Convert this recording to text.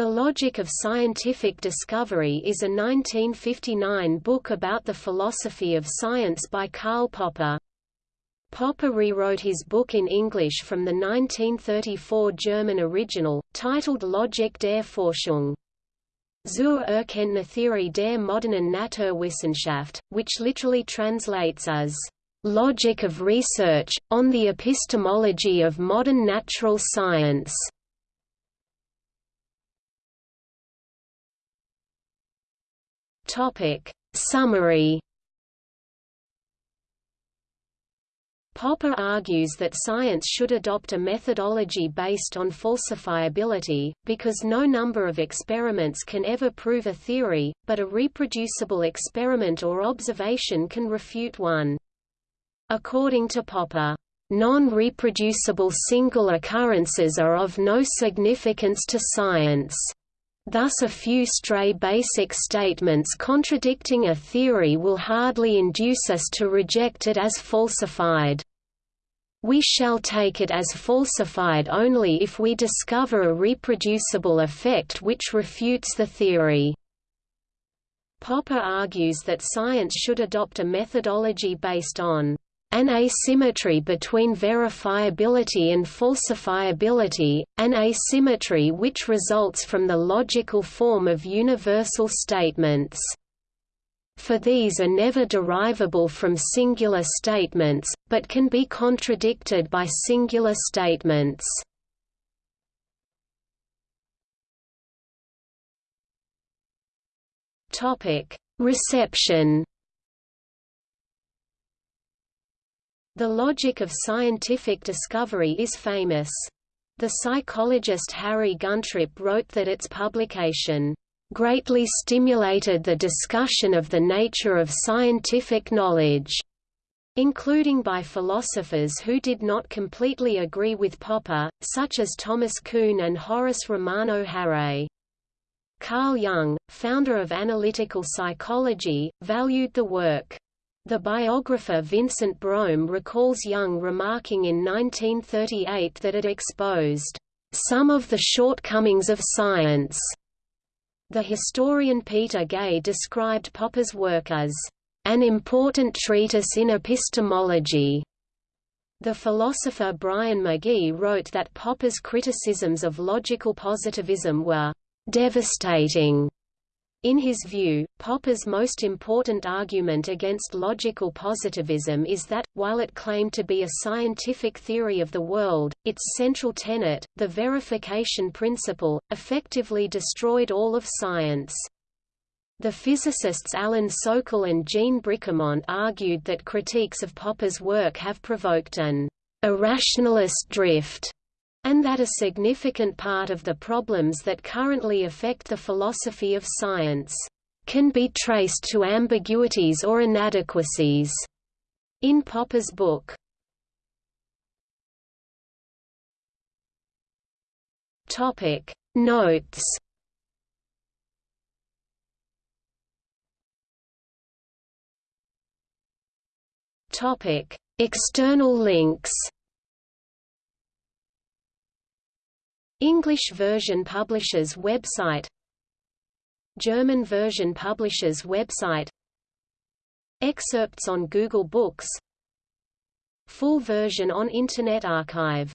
The Logic of Scientific Discovery is a 1959 book about the philosophy of science by Karl Popper. Popper rewrote his book in English from the 1934 German original, titled Logik der Forschung. Zur Erkenntnistheorie der modernen Naturwissenschaft, which literally translates as Logic of Research, on the Epistemology of Modern Natural Science. Topic. Summary Popper argues that science should adopt a methodology based on falsifiability, because no number of experiments can ever prove a theory, but a reproducible experiment or observation can refute one. According to Popper, non-reproducible single occurrences are of no significance to science. Thus a few stray basic statements contradicting a theory will hardly induce us to reject it as falsified. We shall take it as falsified only if we discover a reproducible effect which refutes the theory. Popper argues that science should adopt a methodology based on an asymmetry between verifiability and falsifiability, an asymmetry which results from the logical form of universal statements. For these are never derivable from singular statements, but can be contradicted by singular statements. Reception The logic of scientific discovery is famous. The psychologist Harry Guntrip wrote that its publication greatly stimulated the discussion of the nature of scientific knowledge, including by philosophers who did not completely agree with Popper, such as Thomas Kuhn and Horace Romano Harré. Carl Jung, founder of analytical psychology, valued the work. The biographer Vincent Brome recalls Jung remarking in 1938 that it exposed some of the shortcomings of science. The historian Peter Gay described Popper's work as an important treatise in epistemology. The philosopher Bryan Magee wrote that Popper's criticisms of logical positivism were devastating in his view, Popper's most important argument against logical positivism is that, while it claimed to be a scientific theory of the world, its central tenet, the verification principle, effectively destroyed all of science. The physicists Alan Sokal and Jean Bricmont argued that critiques of Popper's work have provoked an irrationalist drift and that a significant part of the problems that currently affect the philosophy of science can be traced to ambiguities or inadequacies in Popper's book. Topic Notes Topic External links English version publishers website. German version publishers website. Excerpts on Google Books. Full version on Internet Archive